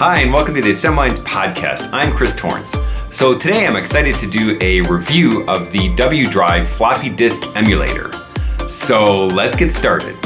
Hi, and welcome to the Assembly Lines podcast. I'm Chris Torrence. So today I'm excited to do a review of the W Drive floppy disk emulator. So let's get started.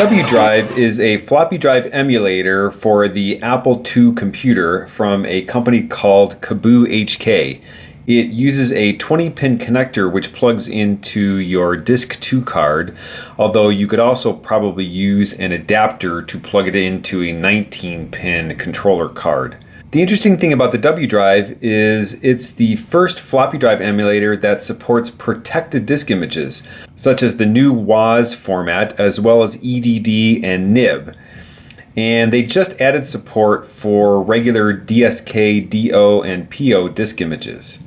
W Drive is a floppy drive emulator for the Apple II computer from a company called Kaboo HK. It uses a 20 pin connector which plugs into your Disk 2 card, although you could also probably use an adapter to plug it into a 19 pin controller card. The interesting thing about the W drive is it's the first floppy drive emulator that supports protected disk images, such as the new WOZ format, as well as EDD and NIB. And they just added support for regular DSK, DO, and PO disk images.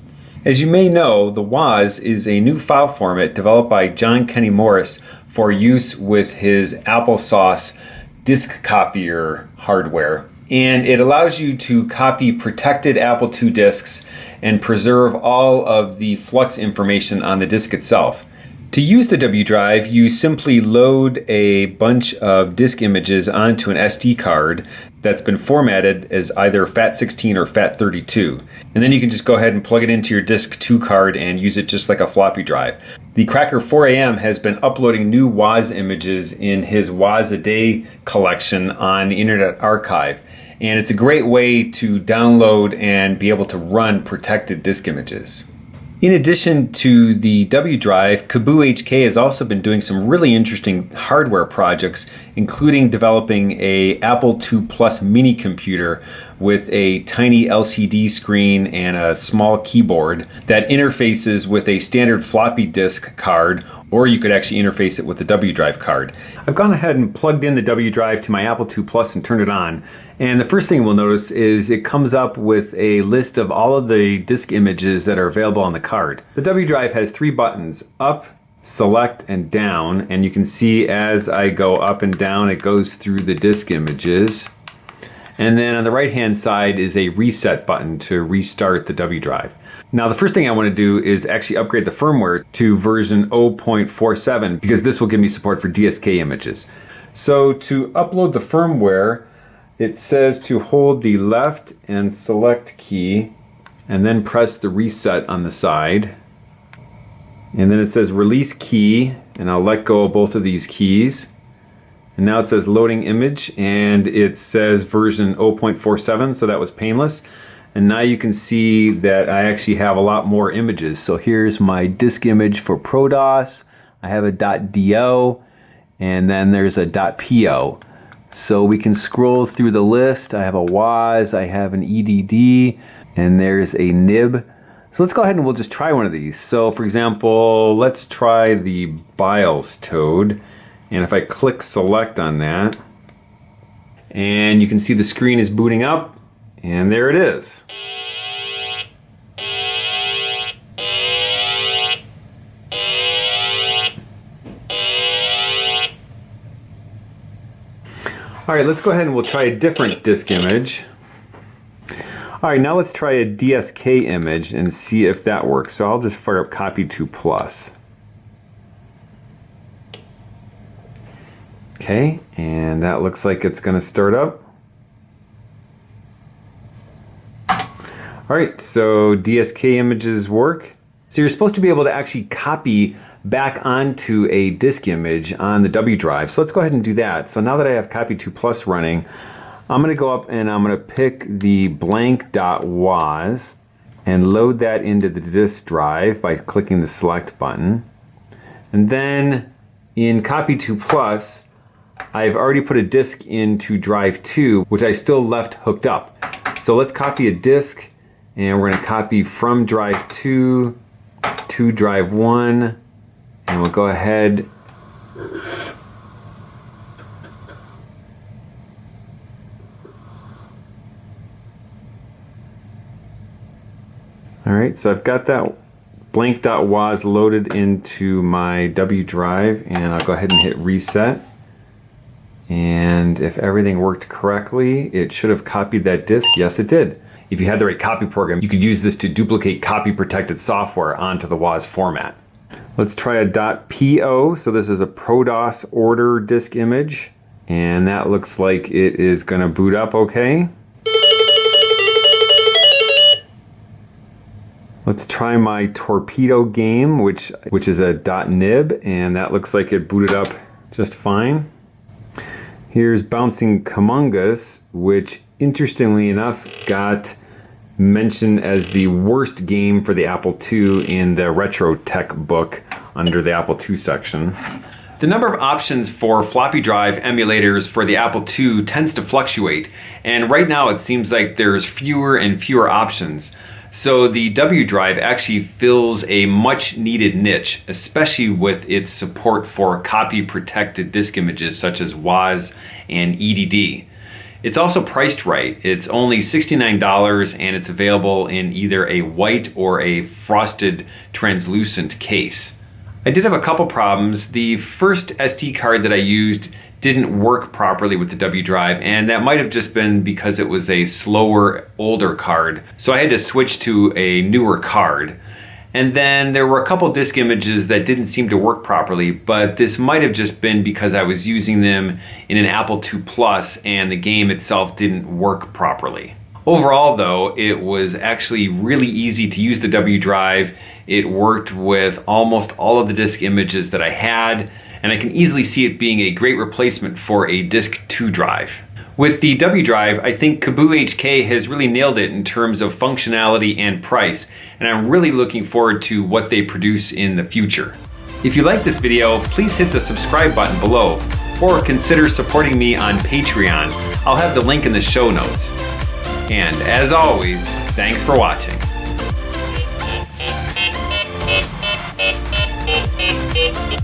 As you may know, the WOZ is a new file format developed by John Kenny Morris for use with his applesauce disk copier hardware and it allows you to copy protected Apple II disks and preserve all of the flux information on the disk itself. To use the W drive, you simply load a bunch of disk images onto an SD card that's been formatted as either FAT16 or FAT32. And then you can just go ahead and plug it into your disk 2 card and use it just like a floppy drive. The Cracker 4AM has been uploading new WOZ images in his WOZ a Day collection on the Internet Archive. And it's a great way to download and be able to run protected disk images. In addition to the W drive, Kaboo HK has also been doing some really interesting hardware projects, including developing a Apple II Plus mini computer with a tiny LCD screen and a small keyboard that interfaces with a standard floppy disk card or you could actually interface it with the W drive card. I've gone ahead and plugged in the W drive to my Apple II Plus and turned it on. And the first thing we'll notice is it comes up with a list of all of the disk images that are available on the card. The W drive has three buttons, up, select, and down. And you can see as I go up and down, it goes through the disk images. And then on the right hand side is a reset button to restart the W drive. Now the first thing I want to do is actually upgrade the firmware to version 0.47 because this will give me support for DSK images. So to upload the firmware, it says to hold the left and select key and then press the reset on the side. And then it says release key and I'll let go of both of these keys. And now it says loading image and it says version 0.47 so that was painless. And now you can see that I actually have a lot more images. So here's my disk image for ProDOS. I have a .do and then there's a .po. So we can scroll through the list. I have a WOZ, I have an EDD, and there's a nib. So let's go ahead and we'll just try one of these. So for example, let's try the Bilestoad. And if I click select on that, and you can see the screen is booting up, and there it is. All right, let's go ahead and we'll try a different disk image. All right, now let's try a DSK image and see if that works. So I'll just fire up copy 2 plus. Okay, and that looks like it's gonna start up. All right, so DSK images work. So you're supposed to be able to actually copy back onto a disk image on the W drive. So let's go ahead and do that. So now that I have copy 2 plus running, I'm going to go up and I'm going to pick the blank.woz and load that into the disk drive by clicking the select button. And then in copy 2 plus, I've already put a disk into drive 2, which I still left hooked up. So let's copy a disk and we're going to copy from drive 2 to drive 1 and we'll go ahead All right, so I've got that blank.woz loaded into my W drive and I'll go ahead and hit reset. And if everything worked correctly, it should have copied that disk. Yes, it did. If you had the right copy program, you could use this to duplicate copy protected software onto the WOZ format. Let's try a .po. So this is a ProDOS order disk image. And that looks like it is gonna boot up okay. Let's try my torpedo game, which which is a .nib, and that looks like it booted up just fine. Here's Bouncing Kamungas, which interestingly enough got mentioned as the worst game for the Apple II in the Retro Tech book under the Apple II section. The number of options for floppy drive emulators for the Apple II tends to fluctuate, and right now it seems like there's fewer and fewer options. So the W drive actually fills a much needed niche, especially with its support for copy protected disk images such as WOZ and EDD. It's also priced right. It's only $69 and it's available in either a white or a frosted translucent case. I did have a couple problems. The first SD card that I used didn't work properly with the W drive and that might have just been because it was a slower older card so I had to switch to a newer card and then there were a couple disk images that didn't seem to work properly but this might have just been because I was using them in an Apple II Plus and the game itself didn't work properly. Overall though, it was actually really easy to use the W drive. It worked with almost all of the disk images that I had and I can easily see it being a great replacement for a Disk 2 drive. With the W drive, I think Kaboo HK has really nailed it in terms of functionality and price, and I'm really looking forward to what they produce in the future. If you like this video, please hit the subscribe button below, or consider supporting me on Patreon. I'll have the link in the show notes. And as always, thanks for watching.